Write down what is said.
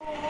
Oh,